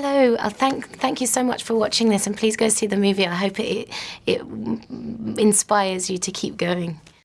hello. Uh, thank thank you so much for watching this, and please go see the movie. I hope it it inspires you to keep going.